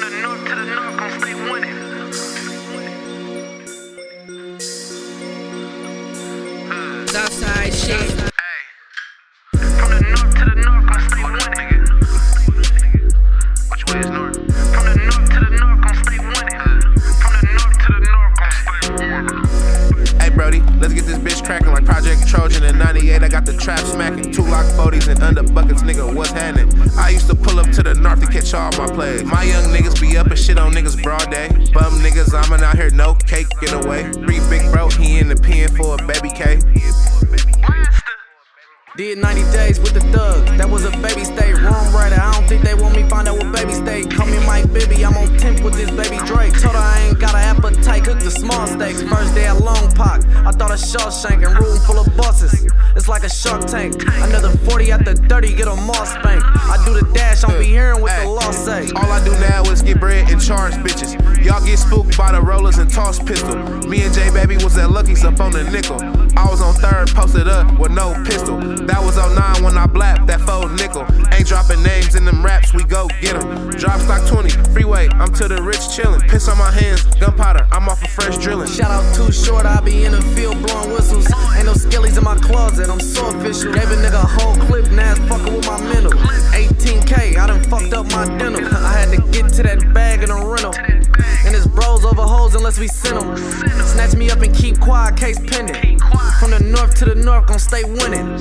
From the north Project Trojan in 98. I got the trap smacking. Two lock 40s and under buckets, nigga, what's happening? I used to pull up to the north to catch all my plays. My young niggas be up and shit on niggas broad day. Bum niggas, I'm out here, no cake, get away. Free big bro, he in the pen for a baby K. Did 90 days with the thugs. That was a baby state. Wrong writer. I don't think they want me find out what baby state. Call me Mike Bibby. I'm on temp with this baby Drake. Told Cook the small steaks. First day at Long Park. I thought a Shawshank and room full of bosses. It's like a shark tank. Another 40 at the 30. Get a mall spank. I do the dash. I'll be hearing what the law say. All I do now is get bread and charge bitches. Y'all get spooked by the rollers and toss pistol. Me and J Baby was at Lucky's up on the nickel. I was on third, posted up with no pistol. That was on 09 when I blapped that fold nickel. Ain't dropping names we go get 'em. Drop stock 20, freeway, I'm to the rich chillin'. Piss on my hands, gunpowder, I'm off of fresh drilling. Shout out Too Short, I be in the field blowing whistles. Ain't no skillies in my closet, I'm so official. Gave a nigga a whole clip, now it's with my mental. 18K, I done fucked up my dental. I had to get to that bag in a rental. And it's bros over hoes unless we send 'em. Snatch me up and keep quiet, case pending. From the north to the north, gon' stay winning.